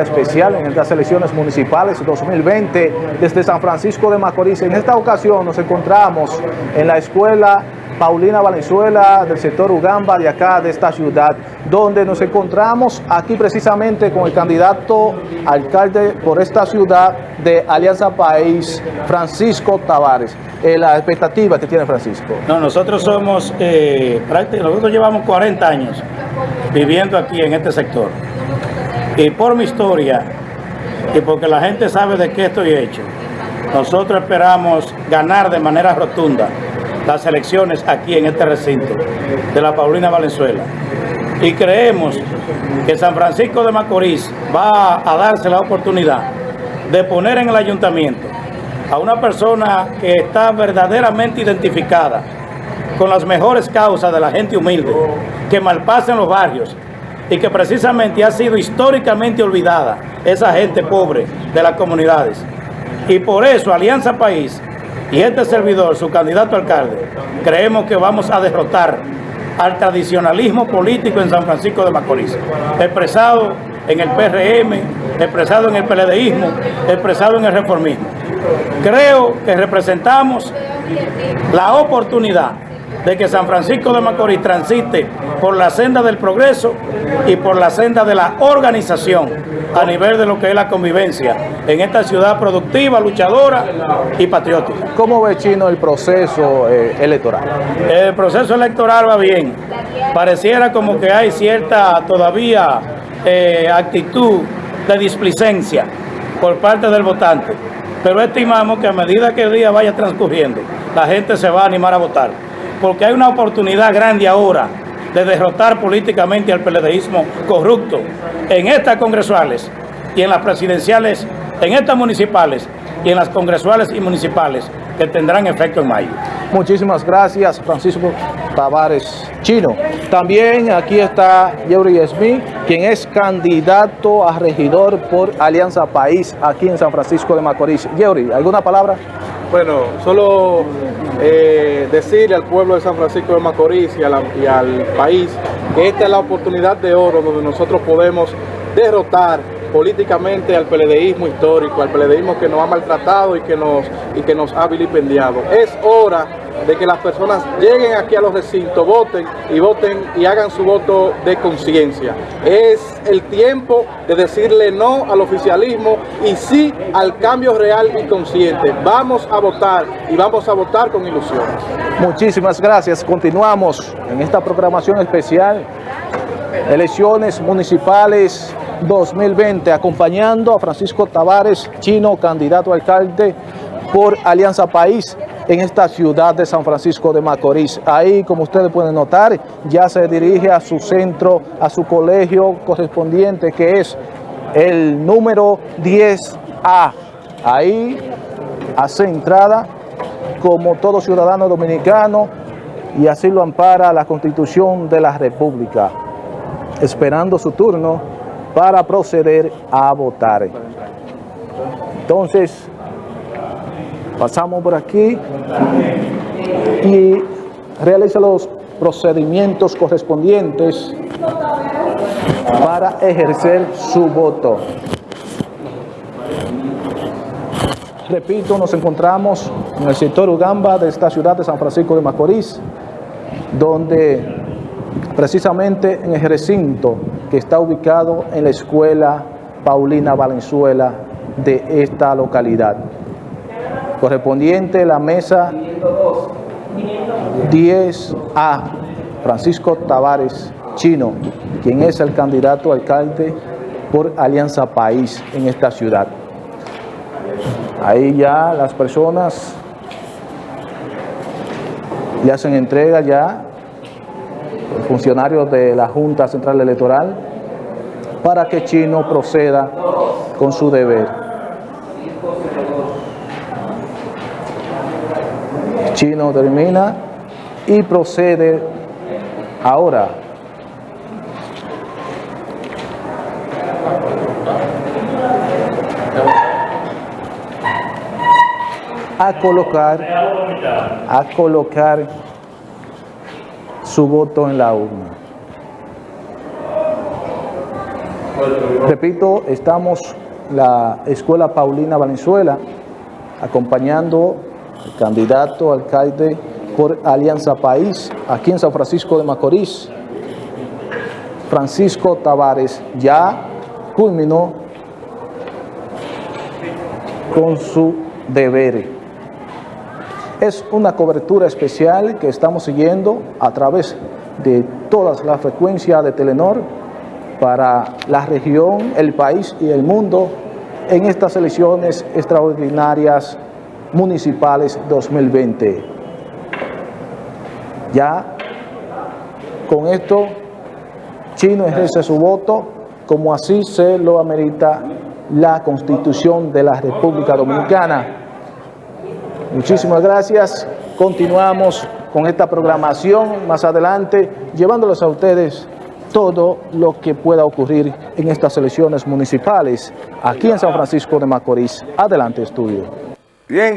Especial en estas elecciones municipales 2020 desde San Francisco de Macorís. En esta ocasión nos encontramos en la escuela Paulina Valenzuela del sector Ugamba de acá de esta ciudad, donde nos encontramos aquí precisamente con el candidato alcalde por esta ciudad de Alianza País, Francisco Tavares. Eh, la expectativa que tiene Francisco. No, nosotros somos, eh, nosotros llevamos 40 años viviendo aquí en este sector. Y por mi historia, y porque la gente sabe de qué estoy hecho, nosotros esperamos ganar de manera rotunda las elecciones aquí en este recinto de la Paulina Valenzuela. Y creemos que San Francisco de Macorís va a darse la oportunidad de poner en el ayuntamiento a una persona que está verdaderamente identificada con las mejores causas de la gente humilde, que malpasa en los barrios, y que precisamente ha sido históricamente olvidada esa gente pobre de las comunidades. Y por eso Alianza País y este servidor, su candidato alcalde, creemos que vamos a derrotar al tradicionalismo político en San Francisco de Macorís, expresado en el PRM, expresado en el PLDismo, expresado en el reformismo. Creo que representamos la oportunidad de que San Francisco de Macorís transite por la senda del progreso y por la senda de la organización a nivel de lo que es la convivencia en esta ciudad productiva, luchadora y patriótica. ¿Cómo ve Chino el proceso eh, electoral? El proceso electoral va bien. Pareciera como que hay cierta todavía eh, actitud de displicencia por parte del votante. Pero estimamos que a medida que el día vaya transcurriendo, la gente se va a animar a votar porque hay una oportunidad grande ahora de derrotar políticamente al PLDismo corrupto en estas congresuales y en las presidenciales, en estas municipales y en las congresuales y municipales que tendrán efecto en mayo. Muchísimas gracias, Francisco Tavares Chino. También aquí está Yeuri Smith, quien es candidato a regidor por Alianza País aquí en San Francisco de Macorís. Yeuri, ¿alguna palabra? Bueno, solo eh, decirle al pueblo de San Francisco de Macorís y, y al país que esta es la oportunidad de oro donde nosotros podemos derrotar políticamente al peledeísmo histórico, al peledeísmo que nos ha maltratado y que nos, y que nos ha vilipendiado. Es hora de que las personas lleguen aquí a los recintos, voten y voten y hagan su voto de conciencia. Es el tiempo de decirle no al oficialismo y sí al cambio real y consciente. Vamos a votar y vamos a votar con ilusiones. Muchísimas gracias. Continuamos en esta programación especial. Elecciones municipales 2020, acompañando a Francisco Tavares Chino, candidato a alcalde por Alianza País en esta ciudad de San Francisco de Macorís. Ahí, como ustedes pueden notar, ya se dirige a su centro, a su colegio correspondiente, que es el número 10A. Ahí hace entrada como todo ciudadano dominicano y así lo ampara la Constitución de la República, esperando su turno para proceder a votar. Entonces, pasamos por aquí y realiza los procedimientos correspondientes para ejercer su voto. Repito, nos encontramos en el sector Ugamba de esta ciudad de San Francisco de Macorís, donde precisamente en el recinto que está ubicado en la escuela Paulina Valenzuela de esta localidad correspondiente a la mesa 10A, Francisco Tavares Chino, quien es el candidato alcalde por Alianza País en esta ciudad. Ahí ya las personas le hacen entrega ya, funcionarios de la Junta Central Electoral, para que Chino proceda con su deber. Chino termina y procede ahora a colocar a colocar su voto en la urna. Repito, estamos la Escuela Paulina Valenzuela acompañando al candidato alcalde por Alianza País aquí en San Francisco de Macorís, Francisco Tavares, ya culminó con su deber. Es una cobertura especial que estamos siguiendo a través de todas las frecuencias de Telenor para la región, el país y el mundo en estas elecciones extraordinarias municipales 2020. Ya con esto Chino ejerce su voto como así se lo amerita la Constitución de la República Dominicana. Muchísimas gracias. Continuamos con esta programación más adelante, llevándoles a ustedes todo lo que pueda ocurrir en estas elecciones municipales aquí en San Francisco de Macorís. Adelante, estudio. Bien.